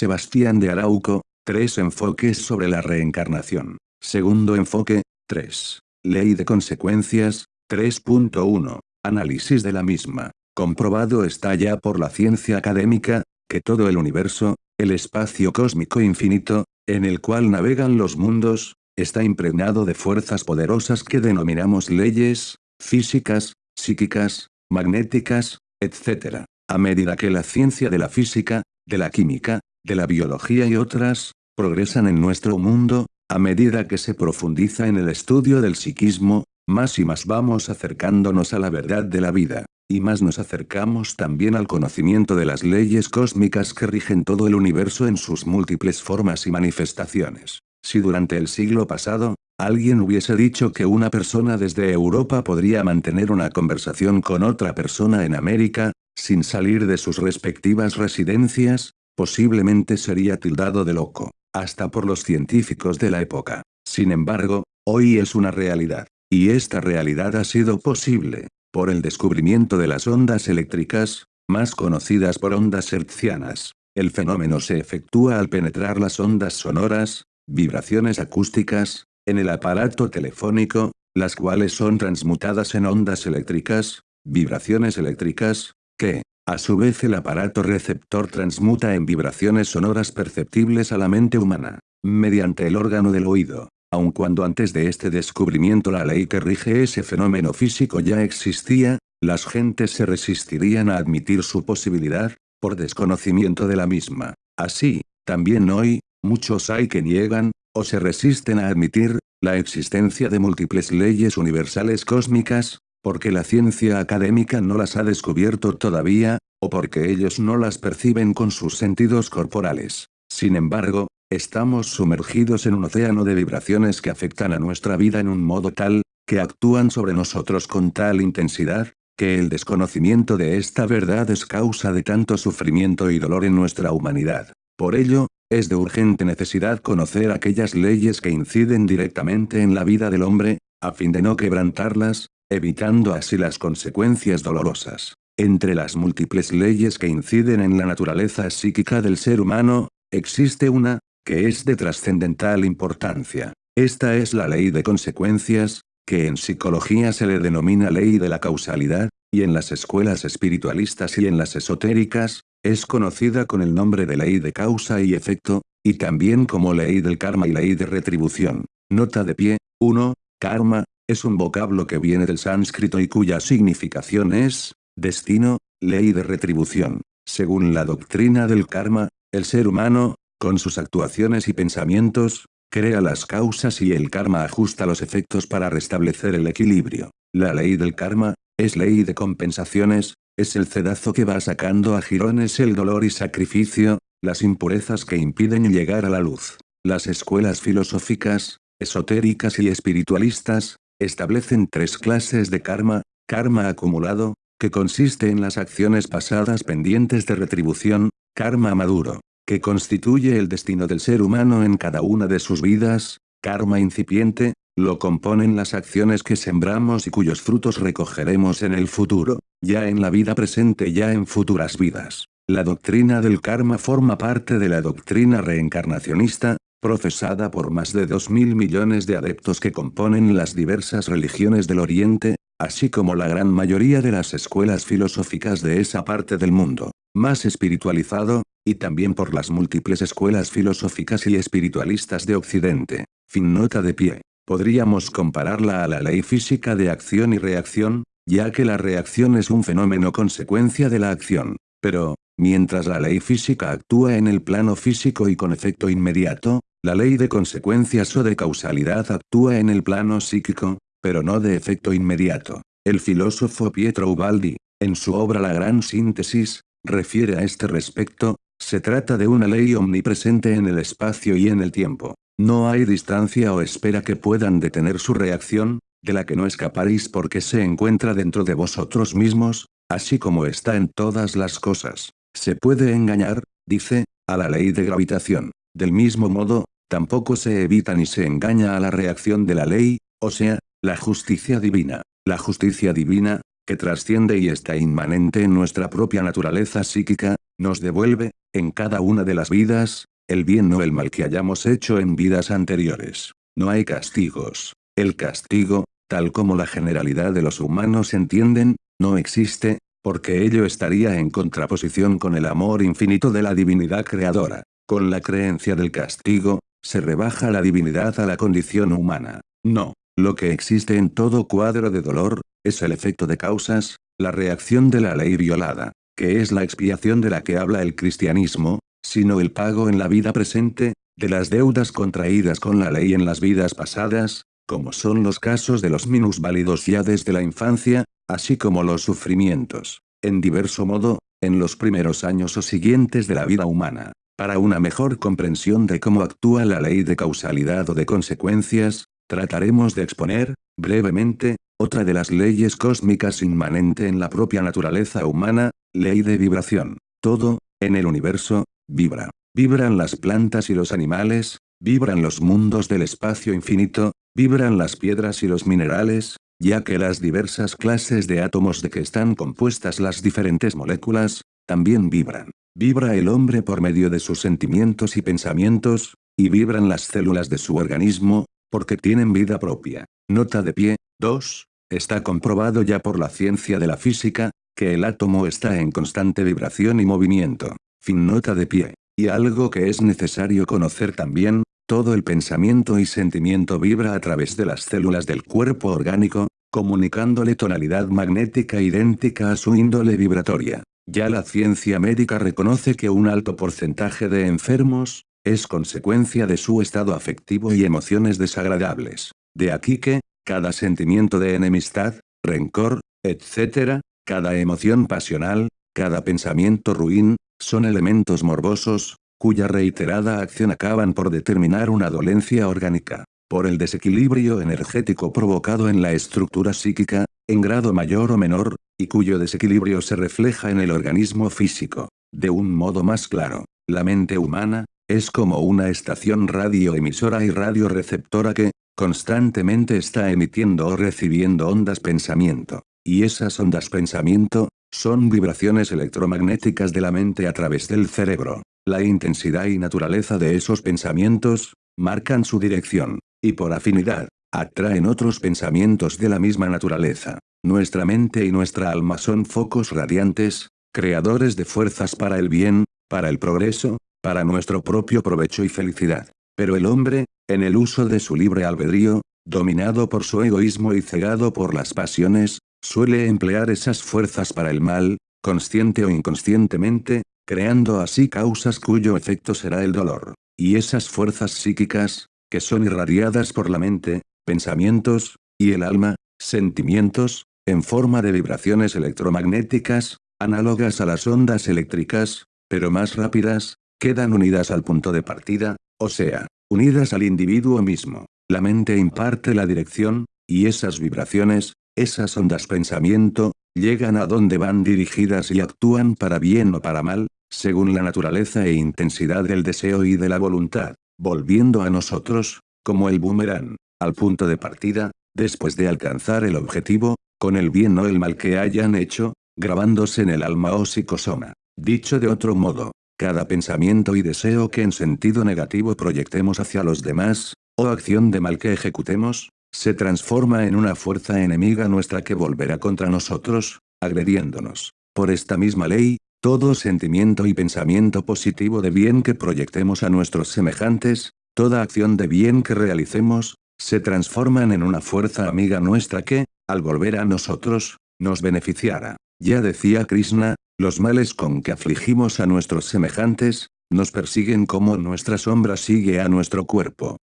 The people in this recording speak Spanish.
Sebastián de Arauco, tres enfoques sobre la reencarnación. Segundo enfoque, 3. Ley de consecuencias, 3.1. Análisis de la misma. Comprobado está ya por la ciencia académica, que todo el universo, el espacio cósmico infinito, en el cual navegan los mundos, está impregnado de fuerzas poderosas que denominamos leyes, físicas, psíquicas, magnéticas, etc. A medida que la ciencia de la física, de la química, de la biología y otras, progresan en nuestro mundo, a medida que se profundiza en el estudio del psiquismo, más y más vamos acercándonos a la verdad de la vida, y más nos acercamos también al conocimiento de las leyes cósmicas que rigen todo el universo en sus múltiples formas y manifestaciones. Si durante el siglo pasado, alguien hubiese dicho que una persona desde Europa podría mantener una conversación con otra persona en América, sin salir de sus respectivas residencias, posiblemente sería tildado de loco, hasta por los científicos de la época. Sin embargo, hoy es una realidad. Y esta realidad ha sido posible, por el descubrimiento de las ondas eléctricas, más conocidas por ondas hertzianas. El fenómeno se efectúa al penetrar las ondas sonoras, vibraciones acústicas, en el aparato telefónico, las cuales son transmutadas en ondas eléctricas, vibraciones eléctricas, que, a su vez el aparato receptor transmuta en vibraciones sonoras perceptibles a la mente humana, mediante el órgano del oído. Aun cuando antes de este descubrimiento la ley que rige ese fenómeno físico ya existía, las gentes se resistirían a admitir su posibilidad, por desconocimiento de la misma. Así, también hoy, muchos hay que niegan, o se resisten a admitir, la existencia de múltiples leyes universales cósmicas, porque la ciencia académica no las ha descubierto todavía, o porque ellos no las perciben con sus sentidos corporales. Sin embargo, estamos sumergidos en un océano de vibraciones que afectan a nuestra vida en un modo tal, que actúan sobre nosotros con tal intensidad, que el desconocimiento de esta verdad es causa de tanto sufrimiento y dolor en nuestra humanidad. Por ello, es de urgente necesidad conocer aquellas leyes que inciden directamente en la vida del hombre, a fin de no quebrantarlas, evitando así las consecuencias dolorosas. Entre las múltiples leyes que inciden en la naturaleza psíquica del ser humano, existe una, que es de trascendental importancia. Esta es la ley de consecuencias, que en psicología se le denomina ley de la causalidad, y en las escuelas espiritualistas y en las esotéricas, es conocida con el nombre de ley de causa y efecto, y también como ley del karma y ley de retribución. Nota de pie, 1. Karma, es un vocablo que viene del sánscrito y cuya significación es, destino, ley de retribución. Según la doctrina del karma, el ser humano, con sus actuaciones y pensamientos, crea las causas y el karma ajusta los efectos para restablecer el equilibrio. La ley del karma, es ley de compensaciones, es el cedazo que va sacando a jirones el dolor y sacrificio, las impurezas que impiden llegar a la luz. Las escuelas filosóficas, esotéricas y espiritualistas, establecen tres clases de karma, karma acumulado, que consiste en las acciones pasadas pendientes de retribución, karma maduro, que constituye el destino del ser humano en cada una de sus vidas, karma incipiente, lo componen las acciones que sembramos y cuyos frutos recogeremos en el futuro, ya en la vida presente ya en futuras vidas. La doctrina del karma forma parte de la doctrina reencarnacionista, profesada por más de dos mil millones de adeptos que componen las diversas religiones del Oriente, así como la gran mayoría de las escuelas filosóficas de esa parte del mundo, más espiritualizado, y también por las múltiples escuelas filosóficas y espiritualistas de Occidente. Fin nota de pie. Podríamos compararla a la ley física de acción y reacción, ya que la reacción es un fenómeno consecuencia de la acción. Pero, mientras la ley física actúa en el plano físico y con efecto inmediato, la ley de consecuencias o de causalidad actúa en el plano psíquico, pero no de efecto inmediato. El filósofo Pietro Ubaldi, en su obra La Gran Síntesis, refiere a este respecto, se trata de una ley omnipresente en el espacio y en el tiempo. No hay distancia o espera que puedan detener su reacción, de la que no escaparéis porque se encuentra dentro de vosotros mismos, así como está en todas las cosas. Se puede engañar, dice, a la ley de gravitación. Del mismo modo, tampoco se evita ni se engaña a la reacción de la ley, o sea, la justicia divina. La justicia divina, que trasciende y está inmanente en nuestra propia naturaleza psíquica, nos devuelve, en cada una de las vidas, el bien o el mal que hayamos hecho en vidas anteriores. No hay castigos. El castigo, tal como la generalidad de los humanos entienden, no existe, porque ello estaría en contraposición con el amor infinito de la divinidad creadora. Con la creencia del castigo, se rebaja la divinidad a la condición humana. No, lo que existe en todo cuadro de dolor, es el efecto de causas, la reacción de la ley violada, que es la expiación de la que habla el cristianismo, sino el pago en la vida presente, de las deudas contraídas con la ley en las vidas pasadas, como son los casos de los minusválidos ya desde la infancia, así como los sufrimientos, en diverso modo, en los primeros años o siguientes de la vida humana. Para una mejor comprensión de cómo actúa la ley de causalidad o de consecuencias, trataremos de exponer, brevemente, otra de las leyes cósmicas inmanente en la propia naturaleza humana, ley de vibración. Todo, en el universo, vibra. Vibran las plantas y los animales, vibran los mundos del espacio infinito, vibran las piedras y los minerales, ya que las diversas clases de átomos de que están compuestas las diferentes moléculas, también vibran. Vibra el hombre por medio de sus sentimientos y pensamientos, y vibran las células de su organismo, porque tienen vida propia. Nota de pie, 2. Está comprobado ya por la ciencia de la física, que el átomo está en constante vibración y movimiento. Fin nota de pie. Y algo que es necesario conocer también, todo el pensamiento y sentimiento vibra a través de las células del cuerpo orgánico, comunicándole tonalidad magnética idéntica a su índole vibratoria. Ya la ciencia médica reconoce que un alto porcentaje de enfermos, es consecuencia de su estado afectivo y emociones desagradables. De aquí que, cada sentimiento de enemistad, rencor, etc., cada emoción pasional, cada pensamiento ruin, son elementos morbosos, cuya reiterada acción acaban por determinar una dolencia orgánica por el desequilibrio energético provocado en la estructura psíquica, en grado mayor o menor, y cuyo desequilibrio se refleja en el organismo físico. De un modo más claro, la mente humana, es como una estación radioemisora y radioreceptora que, constantemente está emitiendo o recibiendo ondas pensamiento. Y esas ondas pensamiento, son vibraciones electromagnéticas de la mente a través del cerebro. La intensidad y naturaleza de esos pensamientos, marcan su dirección y por afinidad, atraen otros pensamientos de la misma naturaleza. Nuestra mente y nuestra alma son focos radiantes, creadores de fuerzas para el bien, para el progreso, para nuestro propio provecho y felicidad. Pero el hombre, en el uso de su libre albedrío, dominado por su egoísmo y cegado por las pasiones, suele emplear esas fuerzas para el mal, consciente o inconscientemente, creando así causas cuyo efecto será el dolor. Y esas fuerzas psíquicas, que son irradiadas por la mente, pensamientos, y el alma, sentimientos, en forma de vibraciones electromagnéticas, análogas a las ondas eléctricas, pero más rápidas, quedan unidas al punto de partida, o sea, unidas al individuo mismo. La mente imparte la dirección, y esas vibraciones, esas ondas pensamiento, llegan a donde van dirigidas y actúan para bien o para mal, según la naturaleza e intensidad del deseo y de la voluntad volviendo a nosotros, como el boomerang, al punto de partida, después de alcanzar el objetivo, con el bien o el mal que hayan hecho, grabándose en el alma o psicosoma. Dicho de otro modo, cada pensamiento y deseo que en sentido negativo proyectemos hacia los demás, o acción de mal que ejecutemos, se transforma en una fuerza enemiga nuestra que volverá contra nosotros, agrediéndonos. Por esta misma ley, todo sentimiento y pensamiento positivo de bien que proyectemos a nuestros semejantes, toda acción de bien que realicemos, se transforman en una fuerza amiga nuestra que, al volver a nosotros, nos beneficiará. Ya decía Krishna, los males con que afligimos a nuestros semejantes, nos persiguen como nuestra sombra sigue a nuestro cuerpo.